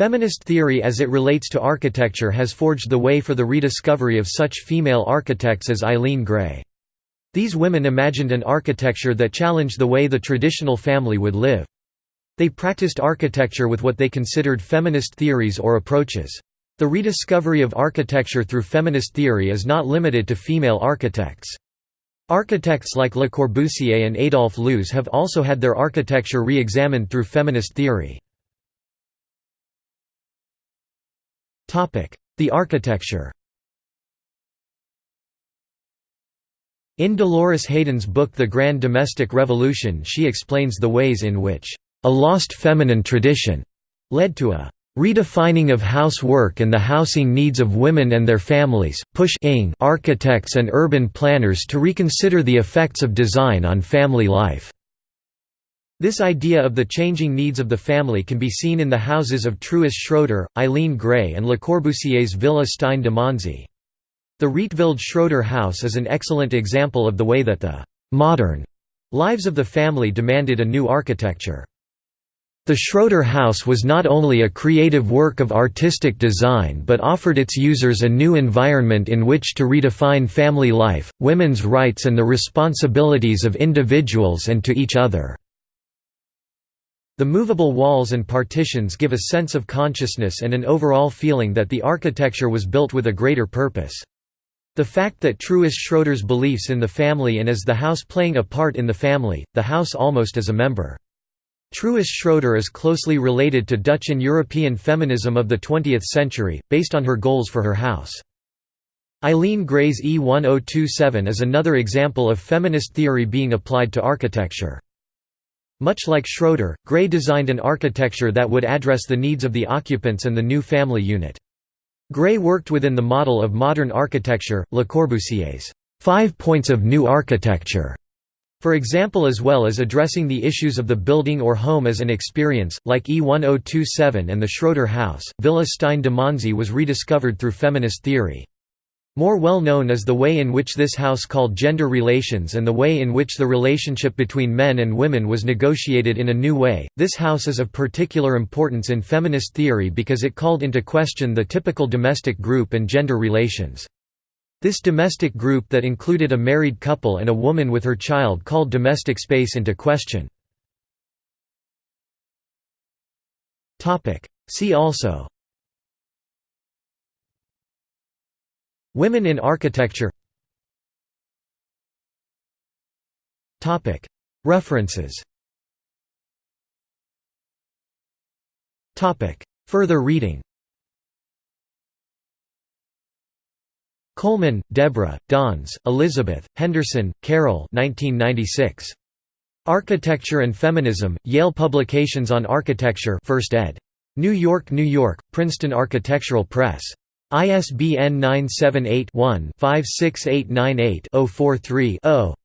Feminist theory as it relates to architecture has forged the way for the rediscovery of such female architects as Eileen Gray. These women imagined an architecture that challenged the way the traditional family would live. They practiced architecture with what they considered feminist theories or approaches. The rediscovery of architecture through feminist theory is not limited to female architects. Architects like Le Corbusier and Adolphe Loos have also had their architecture re-examined through feminist theory. The architecture In Dolores Hayden's book The Grand Domestic Revolution she explains the ways in which a lost feminine tradition led to a redefining of housework and the housing needs of women and their families, pushing architects and urban planners to reconsider the effects of design on family life. This idea of the changing needs of the family can be seen in the houses of Truus Schroeder, Eileen Gray and Le Corbusier's Villa Stein de Monzie. The Rietveld Schroeder house is an excellent example of the way that the «modern» lives of the family demanded a new architecture. The Schroeder house was not only a creative work of artistic design but offered its users a new environment in which to redefine family life, women's rights and the responsibilities of individuals and to each other. The movable walls and partitions give a sense of consciousness and an overall feeling that the architecture was built with a greater purpose. The fact that Truus Schroeder's beliefs in the family and as the house playing a part in the family, the house almost as a member. Truus Schroeder is closely related to Dutch and European feminism of the 20th century, based on her goals for her house. Eileen Gray's E1027 is another example of feminist theory being applied to architecture. Much like Schroeder, Gray designed an architecture that would address the needs of the occupants and the new family unit. Gray worked within the model of modern architecture, Le Corbusier's five points of new architecture, for example as well as addressing the issues of the building or home as an experience, like E1027 and the Schroeder House, Villa Stein de Monzie was rediscovered through feminist theory. More well known is the way in which this house called gender relations and the way in which the relationship between men and women was negotiated in a new way. This house is of particular importance in feminist theory because it called into question the typical domestic group and gender relations. This domestic group that included a married couple and a woman with her child called domestic space into question. See also Women in architecture References Further reading Coleman, Deborah, Danze, Elizabeth, Henderson, Carol 1996. Architecture and Feminism, Yale Publications on Architecture 1st ed. New York, New York, Princeton Architectural Press. ISBN 978-1-56898-043-0.